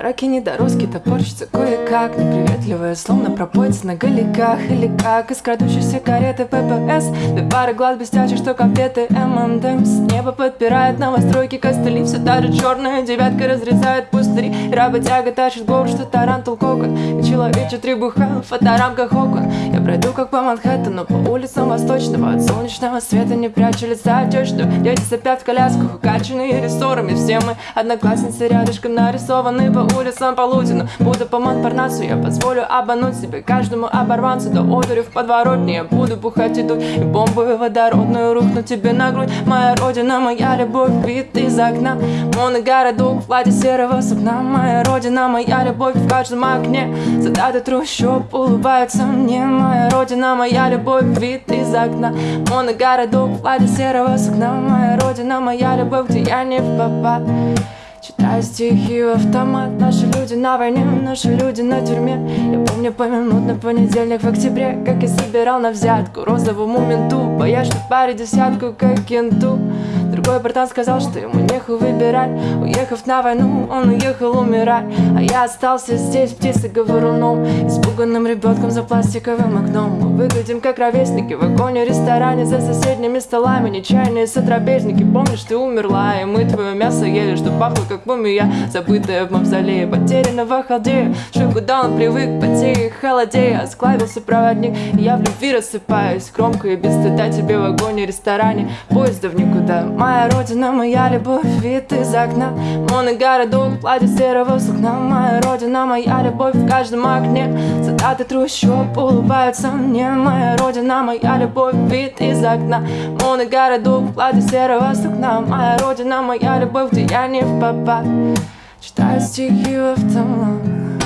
Раки недоростки топорщится кое-как Неприветливая, словно пропоится на галиках Или как из крадущейся кареты ППС Две пары глаз блестящих, что конфеты ММДМС Небо подпирает новостройки костыли Все та же черная девятка разрезает пустыри. И работяга тащит гору, что тарантул кокон И человече требуха в фоторамках окон Я пройду как по Манхэттену, по улицам Восточного От солнечного света не прячу лица. Отечную Дети сопят в колясках, укачанные рессорами. Все мы одноклассницы рядышком нарисованы по улицам полудину Буду по Монпарнасу, я позволю обмануть себе Каждому оборванцу до одури в подворотне. Я буду бухать и дуть, и бомбу водородную Рухну тебе на грудь, моя родина, моя любовь Вид из окна, моногородок в ладе серого сукна. Моя родина, моя любовь в каждом окне Солдаты трущоб улыбаются мне. Моя родина, моя любовь, вид из окна. Моногородок в ладе серого сукна. Моя родина, моя любовь, где я не в попад Читаю стихи в автомат. Наши люди на войне, наши люди на тюрьме. Я помню поминутно понедельник в октябре Как я собирал на взятку. Розовому менту Боясь, что паре десятку, как кенту Другой братан сказал, что ему нехуй выбирать. Уехав на войну, он уехал умирать. А я остался здесь птицей говоруном Испуганным ребенком за пластиковым окном Мы выглядим как ровесники в вагоне ресторане За соседними столами. Нечаянные сотрапезники Помнишь, ты умерла, и мы твое мясо ели Что пахло как мумия, забытая в мавзолее. Потерянного халдея, что куда он привык Потея холодея, осклавился проводник И я в любви рассыпаюсь, громко и без стыда Тебе в вагоне ресторане, поезда в никуда Моя родина, моя любовь, вид из окна. Моногородок, платье серого сукна. Моя родина, моя любовь в каждом окне Солдаты трущоб улыбаются мне. Моя родина, моя любовь, вид из окна. Моногородок, платье серого сукна. Моя родина, моя любовь, где я не в попад. Читаю стихи в автомат